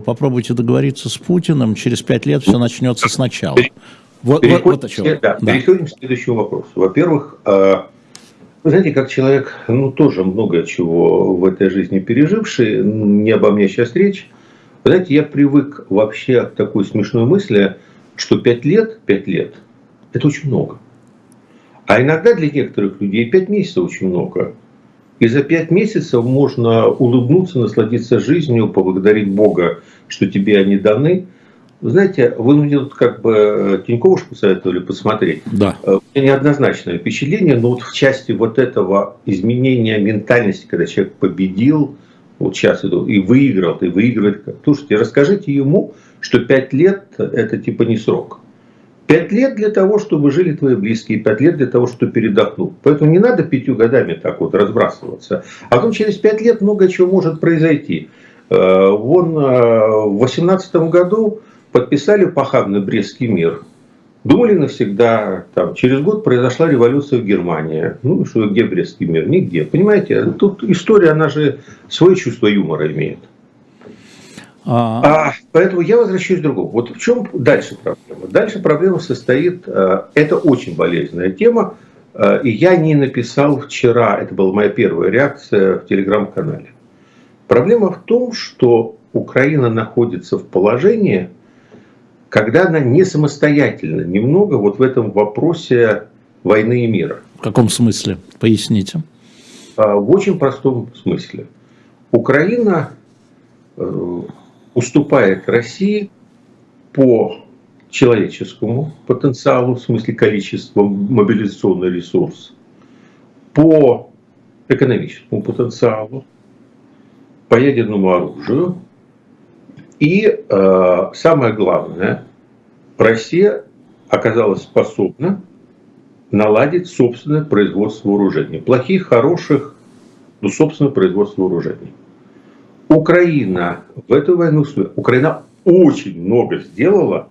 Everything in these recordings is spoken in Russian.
попробуйте договориться с Путиным, через пять лет все начнется сначала. Вот, вот, вот о чем. Да, да. Переходим к следующему вопросу. Во-первых, э, вы знаете, как человек, ну, тоже много чего в этой жизни переживший, не обо мне сейчас речь, вы знаете, я привык вообще к такой смешной мысли, что пять лет, пять лет, это очень много. А иногда для некоторых людей пять месяцев очень много. И за пять месяцев можно улыбнуться, насладиться жизнью, поблагодарить Бога, что тебе они даны. Вы знаете, вы мне тут как бы Тиньковушку советовали посмотреть. Да. Э, у меня неоднозначное впечатление, но вот в части вот этого изменения ментальности, когда человек победил, вот сейчас иду, и выиграл, и выигрывает. Слушайте, расскажите ему, что пять лет это типа не срок. Пять лет для того, чтобы жили твои близкие, пять лет для того, чтобы передохнул. Поэтому не надо пятью годами так вот разбрасываться. А потом через пять лет много чего может произойти. Э, вон э, в восемнадцатом году подписали похабный Брестский мир. Думали навсегда, там, через год произошла революция в Германии. Ну, что где Брестский мир? Нигде. Понимаете, тут история, она же свое чувство юмора имеет. А... А, поэтому я возвращаюсь к другому. Вот в чем дальше проблема? Дальше проблема состоит, э, это очень болезненная тема, э, и я не написал вчера, это была моя первая реакция в телеграм-канале. Проблема в том, что Украина находится в положении, когда она не самостоятельна немного вот в этом вопросе войны и мира. В каком смысле? Поясните. А, в очень простом смысле. Украина э, уступает России по человеческому потенциалу, в смысле количества мобилизационный ресурс, по экономическому потенциалу, по ядерному оружию. И э, самое главное, Россия оказалась способна наладить собственное производство вооружений. Плохих, хороших, но собственное производство вооружений. Украина в эту войну, Украина очень много сделала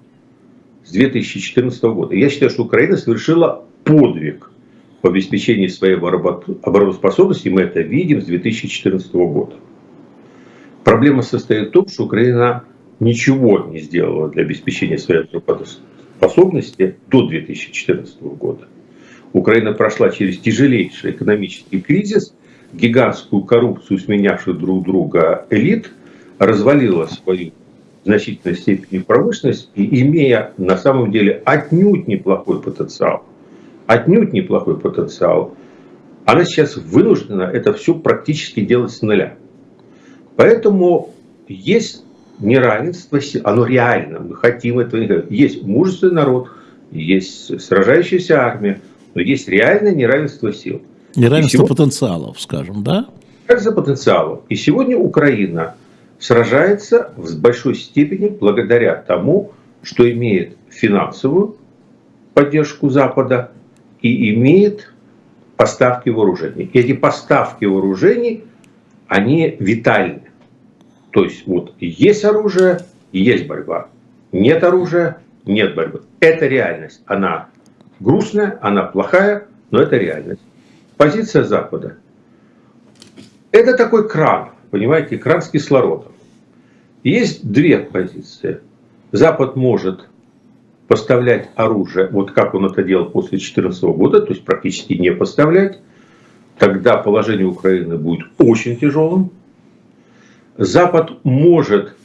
с 2014 года. Я считаю, что Украина совершила подвиг в обеспечении своей обороноспособности. Мы это видим с 2014 года. Проблема состоит в том, что Украина ничего не сделала для обеспечения своей обороноспособности до 2014 года. Украина прошла через тяжелейший экономический кризис – гигантскую коррупцию сменявших друг друга элит, развалила свою значительной степени промышленность и имея на самом деле отнюдь неплохой потенциал, отнюдь неплохой потенциал, она сейчас вынуждена это все практически делать с нуля. Поэтому есть неравенство оно реально, мы хотим этого. Есть мужественный народ, есть сражающаяся армия, но есть реальное неравенство сил. Неравенство сегодня... потенциалов, скажем, да? Неравенство потенциалов. И сегодня Украина сражается в большой степени благодаря тому, что имеет финансовую поддержку Запада и имеет поставки вооружений. И эти поставки вооружений, они витальны. То есть вот есть оружие, есть борьба. Нет оружия, нет борьбы. Это реальность. Она грустная, она плохая, но это реальность позиция Запада. Это такой кран, понимаете, кран с кислородом. Есть две позиции. Запад может поставлять оружие, вот как он это делал после 2014 года, то есть практически не поставлять. Тогда положение Украины будет очень тяжелым. Запад может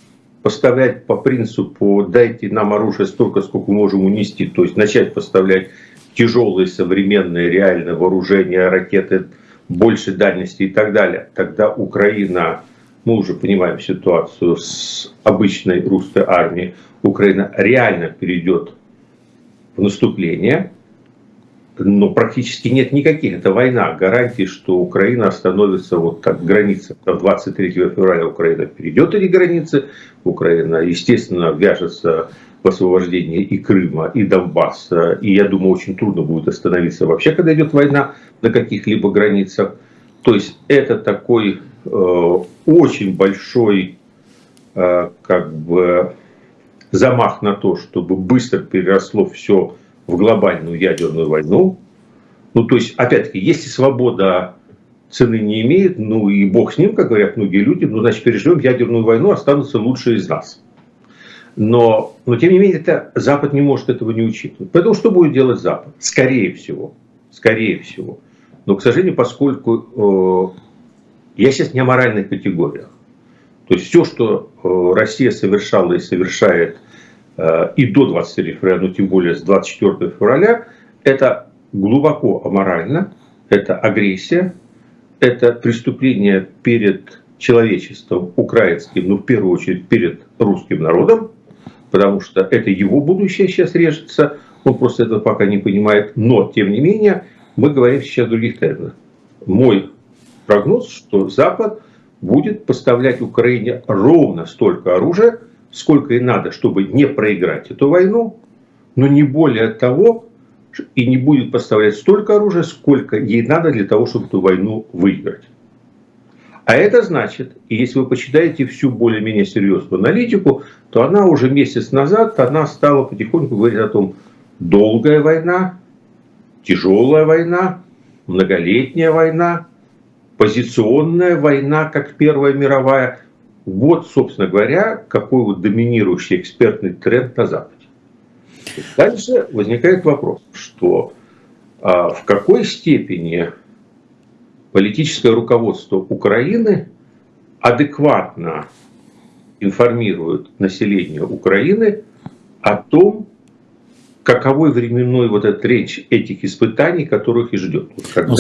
поставлять по принципу «дайте нам оружие столько, сколько можем унести», то есть начать поставлять тяжелые современные реальные вооружения, ракеты большей дальности и так далее, тогда Украина, мы уже понимаем ситуацию с обычной русской армией, Украина реально перейдет в наступление, но практически нет никаких. Это война. Гарантии, что Украина остановится вот так граница. 23 февраля Украина перейдет эти границы. Украина, естественно, вяжется в освобождении и Крыма, и Донбасса. И я думаю, очень трудно будет остановиться вообще, когда идет война на каких-либо границах. То есть это такой э, очень большой э, как бы замах на то, чтобы быстро переросло все в глобальную ядерную войну. Ну, то есть, опять-таки, если свобода цены не имеет, ну и бог с ним, как говорят многие люди, ну значит переживем ядерную войну, останутся лучшие из нас. Но, но тем не менее, это, Запад не может этого не учитывать. Поэтому что будет делать Запад? Скорее всего, скорее всего. Но, к сожалению, поскольку э, я сейчас не о моральных категориях, то есть все, что э, Россия совершала и совершает э, и до 23 февраля, но тем более с 24 февраля, это глубоко аморально, это агрессия, это преступление перед человечеством украинским, ну в первую очередь перед русским народом, потому что это его будущее сейчас режется, он просто этого пока не понимает, но тем не менее мы говорим сейчас о других терминах. Мой прогноз, что Запад будет поставлять Украине ровно столько оружия, сколько и надо, чтобы не проиграть эту войну, но не более того, и не будет поставлять столько оружия, сколько ей надо для того, чтобы эту войну выиграть. А это значит, если вы почитаете всю более-менее серьезную аналитику, то она уже месяц назад, она стала потихоньку говорить о том, долгая война, тяжелая война, многолетняя война, позиционная война, как Первая мировая. Вот, собственно говоря, какой вот доминирующий экспертный тренд на Западе. Дальше возникает вопрос, что а, в какой степени политическое руководство Украины адекватно информирует население Украины о том, каковой временной вот этот речь этих испытаний, которых их ждет. Когда